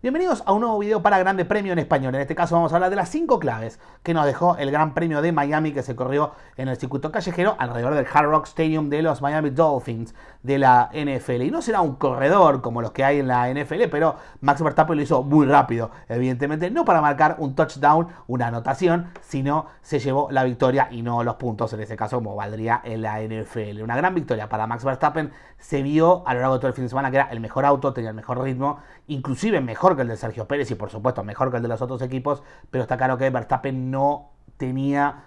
Bienvenidos a un nuevo video para Grande Premio en español. En este caso vamos a hablar de las 5 claves que nos dejó el Gran Premio de Miami que se corrió en el circuito callejero alrededor del Hard Rock Stadium de los Miami Dolphins de la NFL. Y no será un corredor como los que hay en la NFL, pero Max Verstappen lo hizo muy rápido, evidentemente, no para marcar un touchdown, una anotación, sino se llevó la victoria y no los puntos, en este caso como valdría en la NFL. Una gran victoria para Max Verstappen, se vio a lo largo de todo el fin de semana que era el mejor auto, tenía el mejor ritmo, inclusive mejor que el de Sergio Pérez y por supuesto mejor que el de los otros equipos, pero está claro que Verstappen no tenía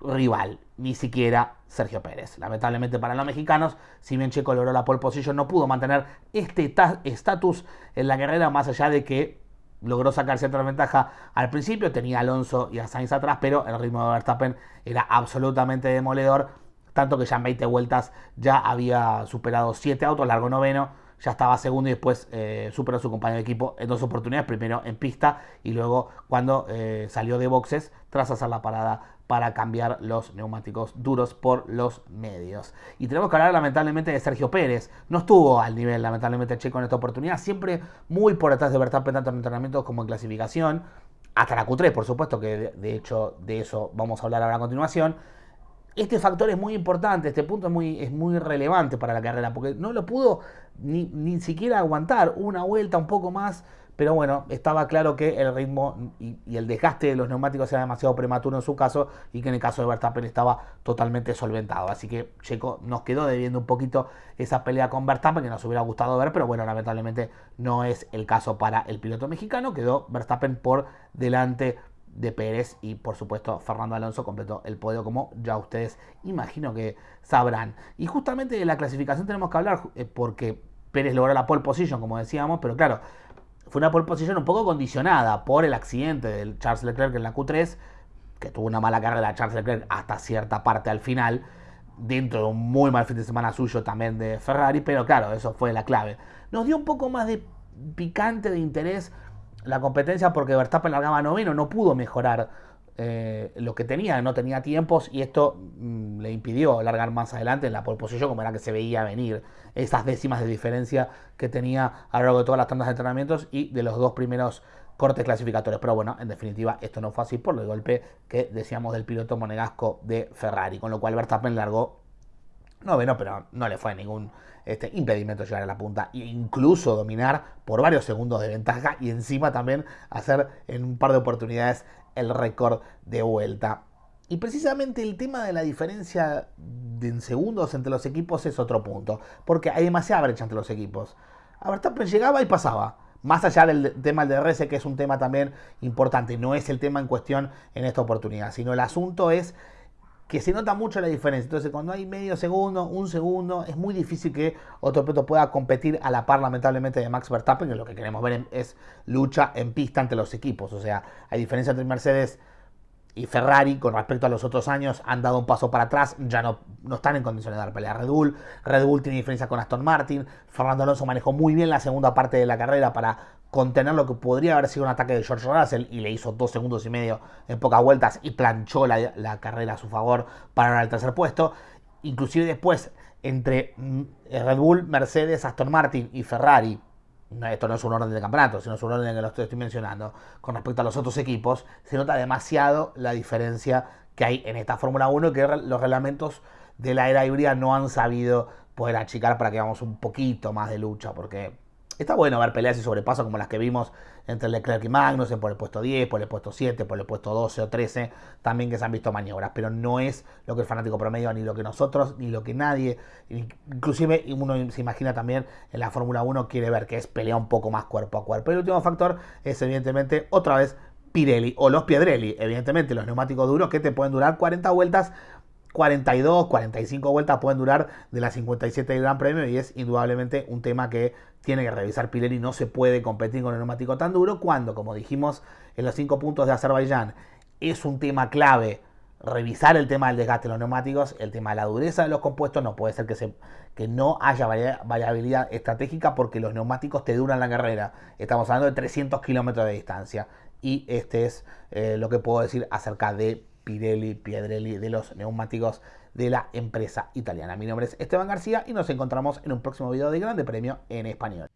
rival, ni siquiera Sergio Pérez. Lamentablemente para los mexicanos, si bien Checo logró la pole position, no pudo mantener este estatus en la carrera, más allá de que logró sacar cierta ventaja al principio, tenía Alonso y a Sainz atrás, pero el ritmo de Verstappen era absolutamente demoledor, tanto que ya en 20 vueltas ya había superado 7 autos, largo noveno, ya estaba segundo y después eh, superó a su compañero de equipo en dos oportunidades, primero en pista y luego cuando eh, salió de boxes tras hacer la parada para cambiar los neumáticos duros por los medios. Y tenemos que hablar lamentablemente de Sergio Pérez. No estuvo al nivel lamentablemente Checo en esta oportunidad, siempre muy por detrás de Verstappen tanto en entrenamientos como en clasificación. Hasta la Q3, por supuesto, que de hecho de eso vamos a hablar ahora a continuación este factor es muy importante, este punto es muy, es muy relevante para la carrera, porque no lo pudo ni, ni siquiera aguantar una vuelta un poco más, pero bueno, estaba claro que el ritmo y, el desgaste de los neumáticos era demasiado prematuro en su caso y que en el caso de Verstappen estaba totalmente solventado. Así que Checo nos quedó debiendo un poquito esa pelea con Verstappen que nos hubiera gustado ver, pero bueno, lamentablemente no es el caso para el piloto mexicano. Quedó Verstappen por delante de Pérez y por supuesto Fernando Alonso completó el podio como ya ustedes imagino que sabrán. Y justamente de la clasificación tenemos que hablar eh, porque Pérez logró la pole position como decíamos, pero claro, fue una pole position un poco condicionada por el accidente del Charles Leclerc en la Q3, que tuvo una mala carrera Charles Leclerc hasta cierta parte al final, dentro de un muy mal fin de semana suyo también de Ferrari, pero claro, eso fue la clave. Nos dio un poco más de picante de interés la competencia porque Verstappen largaba noveno, no pudo mejorar eh, lo que tenía, no tenía tiempos y esto mm, le impidió largar más adelante en la pole position como era que se veía venir esas décimas de diferencia que tenía a lo largo de todas las tandas de entrenamientos y de los dos primeros cortes clasificatorios. Pero bueno, en definitiva, esto no fue así por el golpe que decíamos del piloto monegasco de Ferrari, con lo cual Verstappen largó noveno, pero no le fue ningún este, impedimento llegar a la punta e incluso dominar por varios segundos de ventaja y encima también hacer en un par de oportunidades el récord de vuelta. Y precisamente el tema de la diferencia en segundos entre los equipos es otro punto, porque hay demasiada brecha entre los equipos. A Verstappen llegaba y pasaba. Más allá del tema del DRS, que es un tema también importante, no es el tema en cuestión en esta oportunidad, sino el asunto es que se nota mucho la diferencia. Entonces, cuando hay medio segundo, un segundo, es muy difícil que otro piloto pueda competir a la par, lamentablemente, de Max Verstappen, que lo que queremos ver es lucha en pista entre los equipos. O sea, hay diferencia entre Mercedes y Ferrari con respecto a los otros años han dado un paso para atrás, ya no, no están en condiciones de dar pelea a Red Bull. Red Bull tiene diferencia con Aston Martin. Fernando Alonso manejó muy bien la segunda parte de la carrera para contener lo que podría haber sido un ataque de George Russell y le hizo dos segundos y medio en pocas vueltas y planchó la, carrera a su favor para el tercer puesto. Inclusive después, entre mm, Red Bull, Mercedes, Aston Martin y Ferrari, esto no es un orden de campeonato, sino es un orden que lo estoy, mencionando, con respecto a los otros equipos, se nota demasiado la diferencia que hay en esta Fórmula 1 que los reglamentos de la era híbrida no han sabido poder achicar para que hagamos un poquito más de lucha, porque Está bueno ver peleas y sobrepasos como las que vimos entre Leclerc y Magnussen por el puesto 10, por el puesto 7, por el puesto 12 o 13, también que se han visto maniobras, pero no es lo que el fanático promedio, ni lo que nosotros, ni lo que nadie, inclusive uno se imagina también en la Fórmula 1 quiere ver que es pelea un poco más cuerpo a cuerpo. El último factor es evidentemente otra vez Pirelli o los Piedrelli, evidentemente los neumáticos duros que te pueden durar 40 vueltas 42, 45 vueltas pueden durar de las 57 del Gran Premio y es indudablemente un tema que tiene que revisar Pirelli. No se puede competir con el neumático tan duro cuando, como dijimos en los 5 puntos de Azerbaiyán, es un tema clave revisar el tema del desgaste de los neumáticos, el tema de la dureza de los compuestos, no puede ser que, se, que no haya variabilidad estratégica porque los neumáticos te duran la carrera. Estamos hablando de 300 kilómetros de distancia y este es eh, lo que puedo decir acerca de Pirelli, Piedrelli, de los neumáticos de la empresa italiana. Mi nombre es Esteban García y nos encontramos en un próximo video de Grande Premio en Español.